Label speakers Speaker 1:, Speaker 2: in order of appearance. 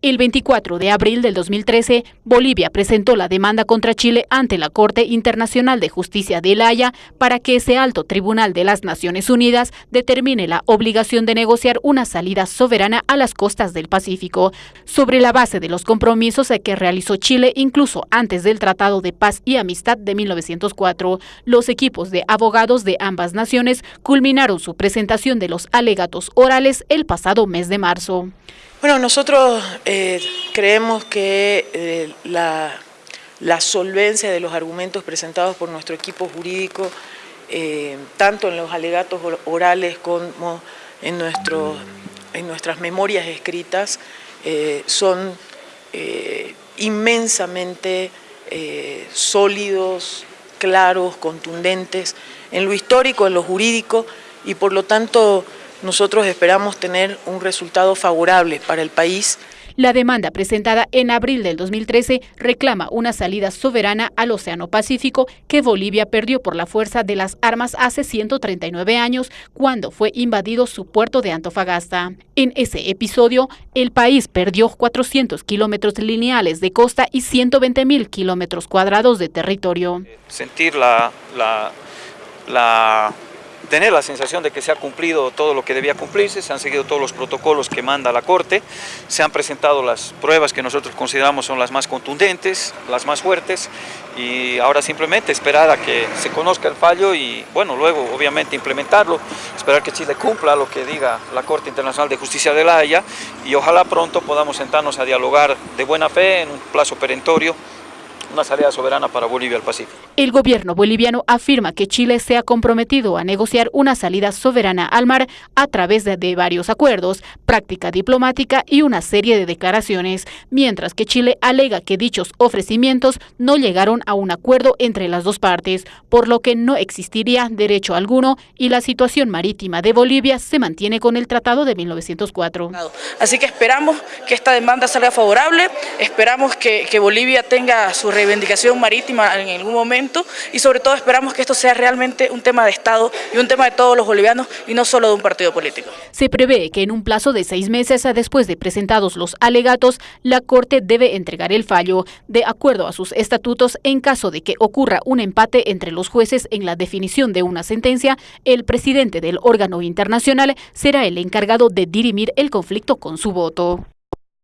Speaker 1: El 24 de abril del 2013, Bolivia presentó la demanda contra Chile ante la Corte Internacional de Justicia de La Haya para que ese alto tribunal de las Naciones Unidas determine la obligación de negociar una salida soberana a las costas del Pacífico, sobre la base de los compromisos que realizó Chile incluso antes del Tratado de Paz y Amistad de 1904. Los equipos de abogados de ambas naciones culminaron su presentación de los alegatos orales el pasado mes de marzo.
Speaker 2: Bueno, nosotros eh, creemos que eh, la, solvencia de los argumentos presentados por nuestro equipo jurídico, eh, tanto en los alegatos orales como en, en nuestras memorias escritas, son inmensamente sólidos, claros, contundentes, en lo histórico, en lo jurídico, y por lo tanto nosotros esperamos tener un resultado favorable para el país.
Speaker 1: La demanda presentada en abril del 2013 reclama una salida soberana al Océano Pacífico que Bolivia perdió por la fuerza de las armas hace 139 años cuando fue invadido su puerto de Antofagasta. En ese episodio, el país perdió 400 kilómetros lineales de costa y 120 mil kilómetros cuadrados de territorio.
Speaker 3: Sentir la, la, la tener la sensación de que se ha cumplido todo lo que debía cumplirse, se han seguido todos los protocolos que manda la Corte, se han presentado las pruebas que nosotros consideramos son las más contundentes, las más fuertes, y ahora simplemente esperar a que se conozca el fallo y, bueno, luego obviamente implementarlo, esperar que Chile cumpla lo que diga la Corte Internacional de Justicia de la Haya y ojalá pronto podamos sentarnos a dialogar de buena fe en un plazo perentorio una salida soberana para Bolivia al Pacífico.
Speaker 1: El gobierno boliviano afirma que Chile se ha comprometido a negociar una salida soberana al mar a través de, de, varios acuerdos, práctica diplomática y una serie de declaraciones, mientras que Chile alega que dichos ofrecimientos no llegaron a un acuerdo entre las dos partes, por lo que no existiría derecho alguno y la situación marítima de Bolivia se mantiene con el Tratado de 1904.
Speaker 2: Así que esperamos que esta demanda salga favorable, esperamos que, que Bolivia tenga su reivindicación marítima en algún momento y sobre todo esperamos que esto sea realmente un tema de Estado y un tema de todos los bolivianos y no solo de un partido político.
Speaker 1: Se prevé que en un plazo de seis meses después de presentados los alegatos, la Corte debe entregar el fallo, de acuerdo a sus estatutos, en caso de que ocurra un empate entre los jueces en la definición de una sentencia, el presidente del órgano internacional será el encargado de dirimir el conflicto con su voto.